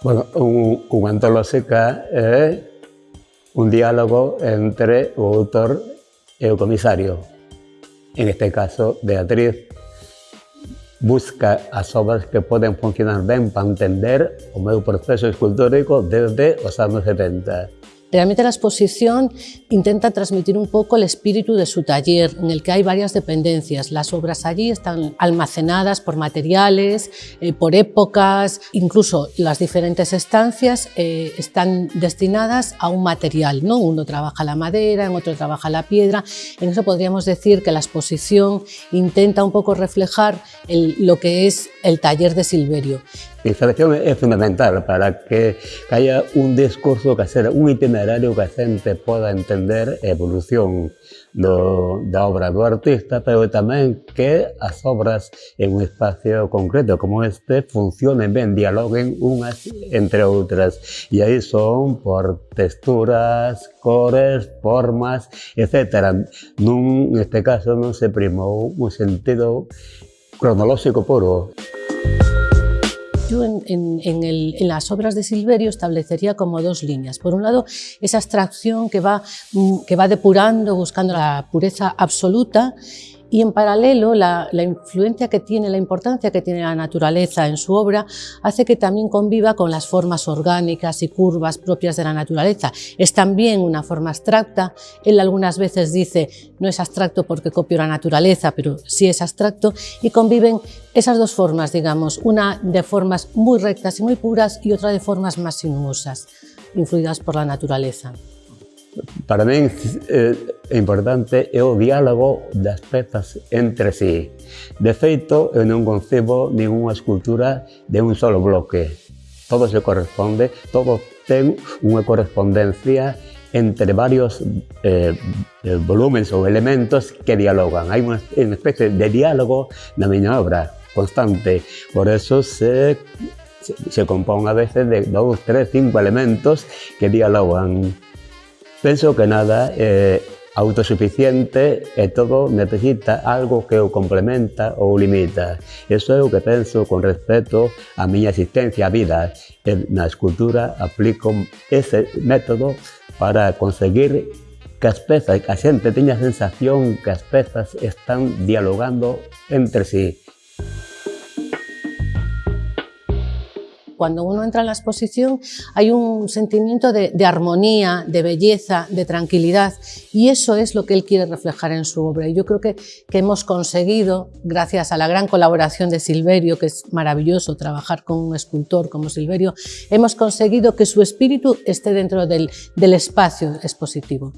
Bueno, un, un antolóxica é un diálogo entre o autor e o comisario. En este caso, Beatriz busca as obras que poden funcionar ben para entender o meu proceso escultórico desde os anos 70. Realmente la exposición intenta transmitir un poco el espíritu de su taller, en el que hay varias dependencias. Las obras allí están almacenadas por materiales, eh, por épocas, incluso las diferentes estancias eh, están destinadas a un material. ¿no? Uno trabaja la madera, en otro trabaja la piedra. En eso podríamos decir que la exposición intenta un poco reflejar lo que es el taller de Silverio. A instalación é fundamental para que haya un discurso que hacer, un itinerario que a xente poda entender a evolución do, da obra do artista, pero tamén que as obras en un espacio concreto como este funcionen ben, dialoguen unhas entre outras. E aí son por texturas, cores, formas, etc. Nun, neste caso non se primou un sentido cronolóxico puro. Yo en, en, en, el, en, las obras de Silverio establecería como dos líneas. Por un lado, esa abstracción que va, mm, que va depurando, buscando la pureza absoluta y en paralelo la, influencia que tiene, la importancia que tiene la naturaleza en su obra hace que también conviva con las formas orgánicas y curvas propias de la naturaleza. Es también una forma abstracta, él algunas veces dice no es abstracto porque copio la naturaleza, pero sí es abstracto y conviven esas dos formas, digamos, una de formas muy rectas y muy puras y otra de formas más sinuosas, influidas por la naturaleza. para min eh, é importante é o diálogo das pezas entre sí. De feito, eu non concebo ninguna escultura de un solo bloque. Todo se corresponde, todo ten unha correspondencia entre varios eh, eh volúmenes ou elementos que dialogan. Hai unha especie de diálogo na miña obra constante. Por eso se, se, se compón a veces de dous, tres, cinco elementos que dialogan. Penso que nada é autosuficiente e todo necesita algo que o complementa ou limita. Iso é o que penso con respecto á miña existencia á vida. E na escultura aplico ese método para conseguir que as pezas, que a xente teña a sensación que as pezas están dialogando entre sí. Cuando uno entra en la exposición hay un sentimiento de, armonía, de belleza, de tranquilidad y eso es lo que él quiere reflejar en su obra. Y yo creo que, que hemos conseguido, gracias a la gran colaboración de Silverio, que es maravilloso trabajar con un escultor como Silverio, hemos conseguido que su espíritu esté dentro del, del espacio expositivo.